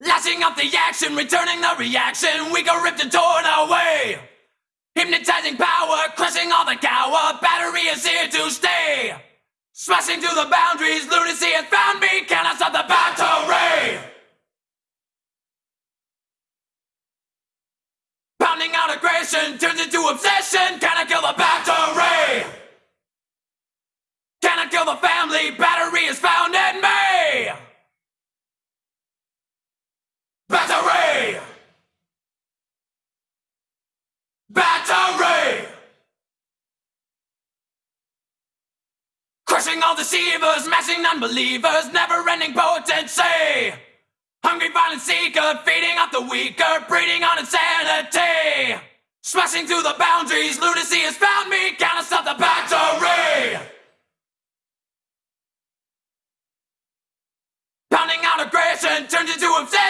Lashing up the action, returning the reaction. We go ripped and torn away. Hypnotizing power, crushing all the cower. Battery is here to stay. Smashing through the boundaries, lunacy has found me. Can I stop the battery? Pounding out aggression turns into obsession. Can I kill the battery? Can I kill the family? Battery is found Crushing all deceivers, smashing unbelievers, never ending potency. Hungry violent seeker, feeding off the weaker, breeding on insanity. Smashing through the boundaries, lunacy has found me, can't stop the battery! Pounding out aggression turns into obsession.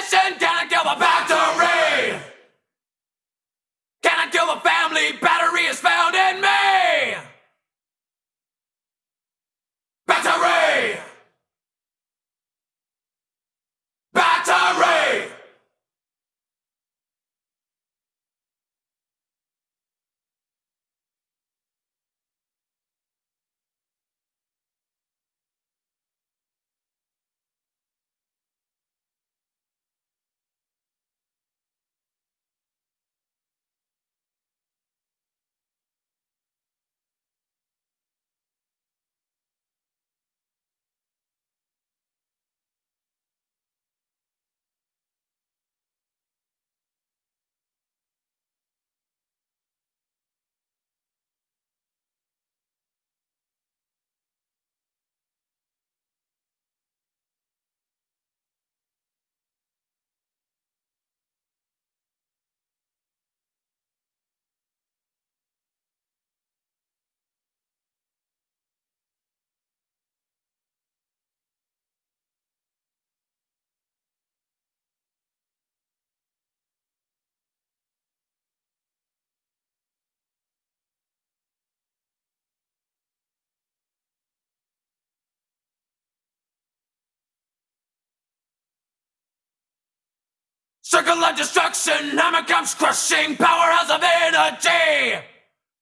Circle of destruction, hammer comes crushing, powerhouse of energy.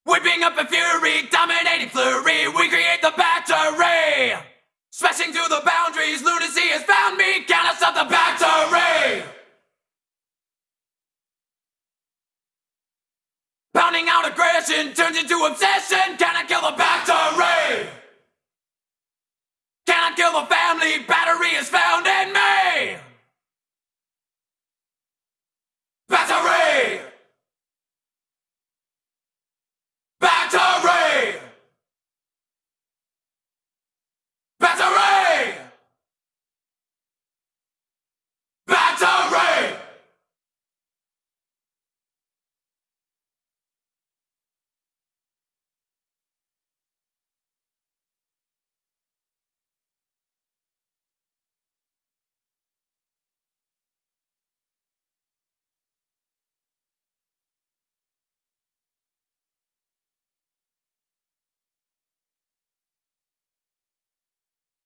Whipping up a fury, dominating flurry, we create the battery. Smashing through the boundaries, lunacy has found me, can I stop the battery? Pounding out aggression turns into obsession, can I kill